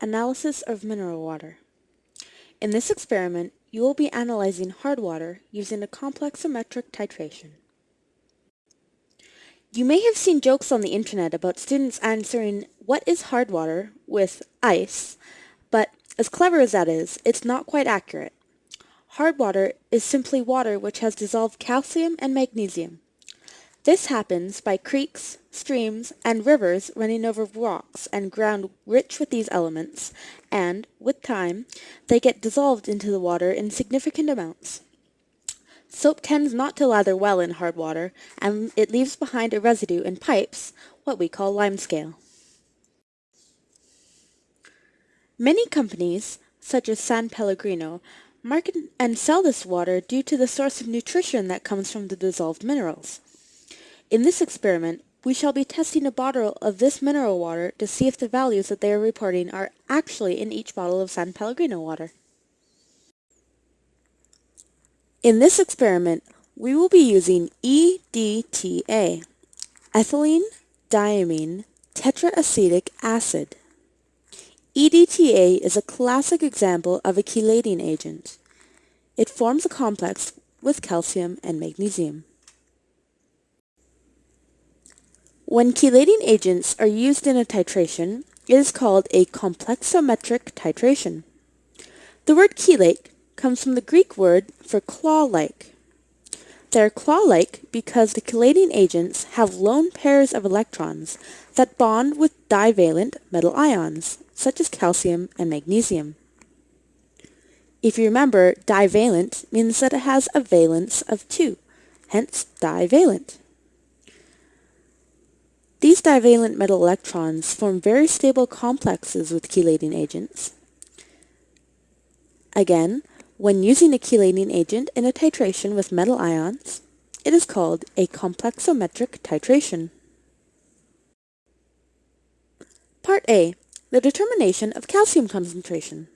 Analysis of mineral water. In this experiment, you will be analyzing hard water using a complexometric titration. You may have seen jokes on the internet about students answering, what is hard water, with ice, but as clever as that is, it's not quite accurate. Hard water is simply water which has dissolved calcium and magnesium. This happens by creeks, streams, and rivers running over rocks and ground rich with these elements, and, with time, they get dissolved into the water in significant amounts. Soap tends not to lather well in hard water, and it leaves behind a residue in pipes, what we call limescale. Many companies, such as San Pellegrino, market and sell this water due to the source of nutrition that comes from the dissolved minerals. In this experiment, we shall be testing a bottle of this mineral water to see if the values that they are reporting are actually in each bottle of San Pellegrino water. In this experiment, we will be using EDTA, ethylene diamine tetraacetic acid. EDTA is a classic example of a chelating agent. It forms a complex with calcium and magnesium. When chelating agents are used in a titration, it is called a complexometric titration. The word chelate comes from the Greek word for claw-like. They're claw-like because the chelating agents have lone pairs of electrons that bond with divalent metal ions, such as calcium and magnesium. If you remember, divalent means that it has a valence of 2, hence divalent. These divalent metal electrons form very stable complexes with chelating agents. Again, when using a chelating agent in a titration with metal ions, it is called a complexometric titration. Part A, the determination of calcium concentration.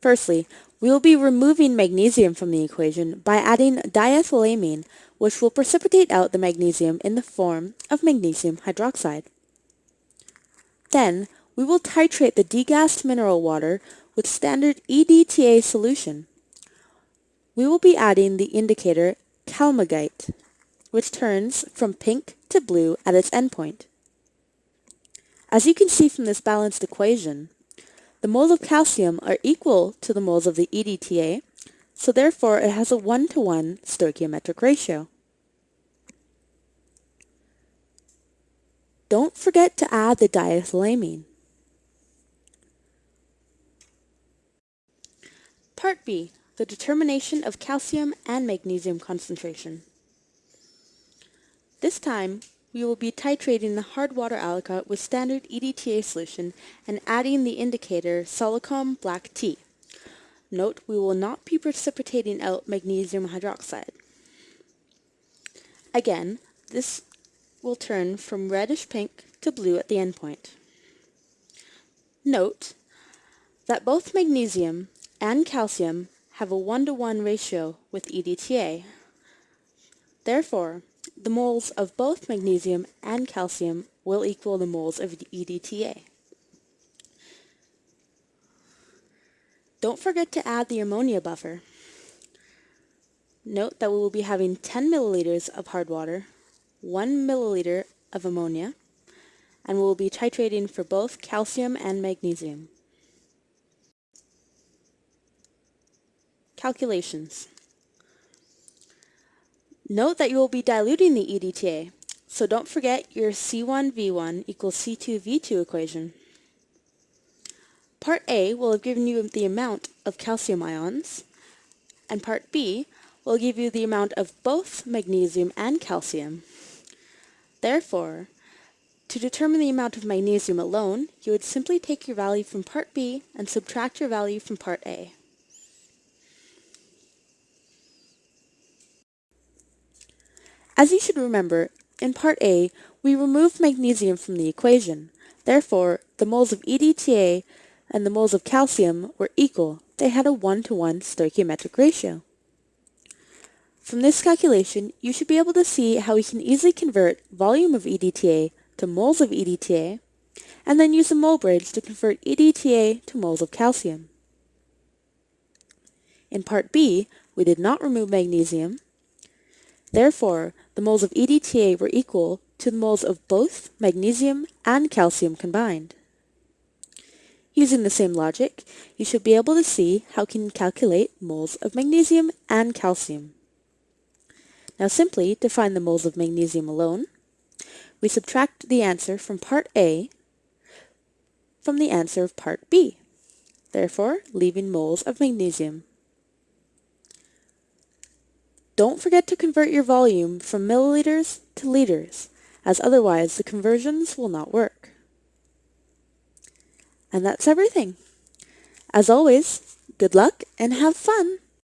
Firstly, we will be removing magnesium from the equation by adding diethylamine, which will precipitate out the magnesium in the form of magnesium hydroxide. Then, we will titrate the degassed mineral water with standard EDTA solution. We will be adding the indicator Calmagite, which turns from pink to blue at its endpoint. As you can see from this balanced equation, the moles of calcium are equal to the moles of the EDTA, so therefore it has a one-to-one stoichiometric ratio. Don't forget to add the diethylamine. Part B, the determination of calcium and magnesium concentration. This time, we will be titrating the hard water aliquot with standard EDTA solution and adding the indicator Solochrome Black T. Note we will not be precipitating out magnesium hydroxide. Again, this will turn from reddish pink to blue at the endpoint. Note that both magnesium and calcium have a one-to-one -one ratio with EDTA. Therefore, the moles of both magnesium and calcium will equal the moles of EDTA. Don't forget to add the ammonia buffer. Note that we will be having 10 milliliters of hard water, 1 milliliter of ammonia, and we will be titrating for both calcium and magnesium. Calculations. Note that you will be diluting the EDTA, so don't forget your C1V1 equals C2V2 equation. Part A will have given you the amount of calcium ions, and Part B will give you the amount of both magnesium and calcium. Therefore, to determine the amount of magnesium alone, you would simply take your value from Part B and subtract your value from Part A. As you should remember, in part A, we removed magnesium from the equation. Therefore, the moles of EDTA and the moles of calcium were equal. They had a one-to-one stoichiometric ratio. From this calculation, you should be able to see how we can easily convert volume of EDTA to moles of EDTA and then use the mole bridge to convert EDTA to moles of calcium. In part B, we did not remove magnesium. Therefore, the moles of EDTA were equal to the moles of both magnesium and calcium combined. Using the same logic, you should be able to see how can calculate moles of magnesium and calcium. Now simply, to find the moles of magnesium alone, we subtract the answer from part A from the answer of part B, therefore leaving moles of magnesium. Don't forget to convert your volume from milliliters to liters, as otherwise the conversions will not work. And that's everything. As always, good luck and have fun!